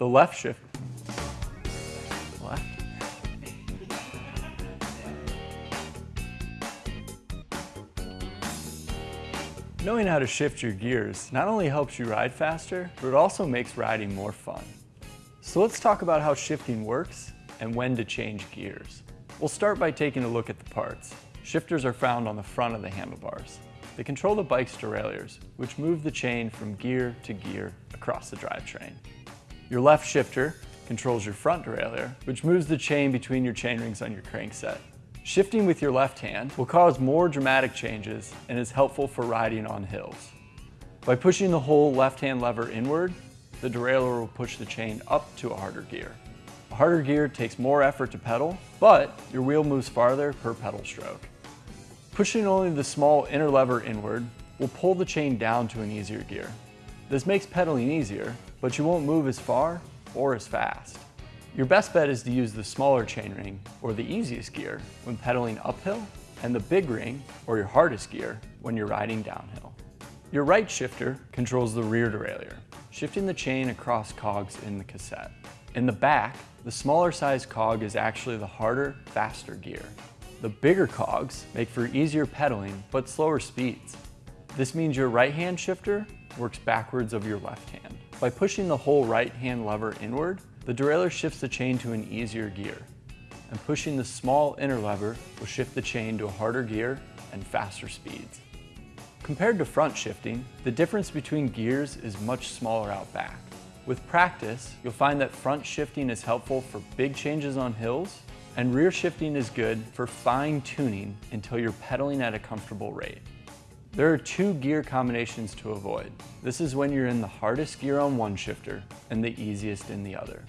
The left shift, left. Knowing how to shift your gears not only helps you ride faster, but it also makes riding more fun. So let's talk about how shifting works and when to change gears. We'll start by taking a look at the parts. Shifters are found on the front of the handlebars. They control the bike's derailleurs, which move the chain from gear to gear across the drivetrain. Your left shifter controls your front derailleur, which moves the chain between your chainrings on your crankset. Shifting with your left hand will cause more dramatic changes and is helpful for riding on hills. By pushing the whole left-hand lever inward, the derailleur will push the chain up to a harder gear. A harder gear takes more effort to pedal, but your wheel moves farther per pedal stroke. Pushing only the small inner lever inward will pull the chain down to an easier gear. This makes pedaling easier, but you won't move as far or as fast. Your best bet is to use the smaller chainring, or the easiest gear, when pedaling uphill, and the big ring, or your hardest gear, when you're riding downhill. Your right shifter controls the rear derailleur, shifting the chain across cogs in the cassette. In the back, the smaller size cog is actually the harder, faster gear. The bigger cogs make for easier pedaling, but slower speeds. This means your right hand shifter works backwards of your left hand. By pushing the whole right hand lever inward, the derailleur shifts the chain to an easier gear, and pushing the small inner lever will shift the chain to a harder gear and faster speeds. Compared to front shifting, the difference between gears is much smaller out back. With practice, you'll find that front shifting is helpful for big changes on hills, and rear shifting is good for fine tuning until you're pedaling at a comfortable rate. There are two gear combinations to avoid. This is when you're in the hardest gear on one shifter and the easiest in the other.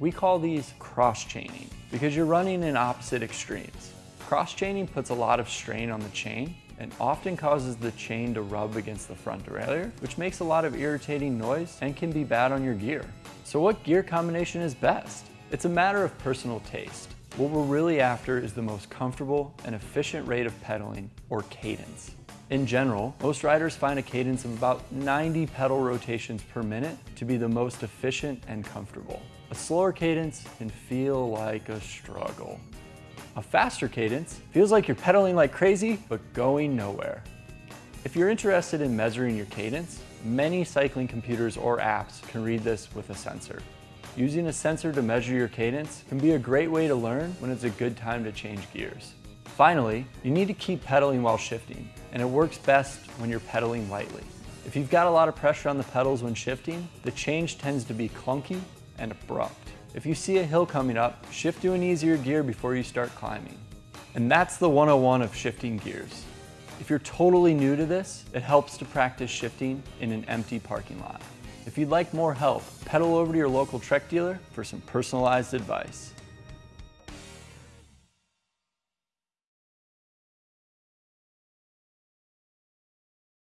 We call these cross-chaining because you're running in opposite extremes. Cross-chaining puts a lot of strain on the chain and often causes the chain to rub against the front derailleur, which makes a lot of irritating noise and can be bad on your gear. So what gear combination is best? It's a matter of personal taste. What we're really after is the most comfortable and efficient rate of pedaling, or cadence. In general, most riders find a cadence of about 90 pedal rotations per minute to be the most efficient and comfortable. A slower cadence can feel like a struggle. A faster cadence feels like you're pedaling like crazy, but going nowhere. If you're interested in measuring your cadence, many cycling computers or apps can read this with a sensor. Using a sensor to measure your cadence can be a great way to learn when it's a good time to change gears. Finally, you need to keep pedaling while shifting, and it works best when you're pedaling lightly. If you've got a lot of pressure on the pedals when shifting, the change tends to be clunky and abrupt. If you see a hill coming up, shift to an easier gear before you start climbing. And that's the 101 of shifting gears. If you're totally new to this, it helps to practice shifting in an empty parking lot. If you'd like more help, pedal over to your local Trek dealer for some personalized advice.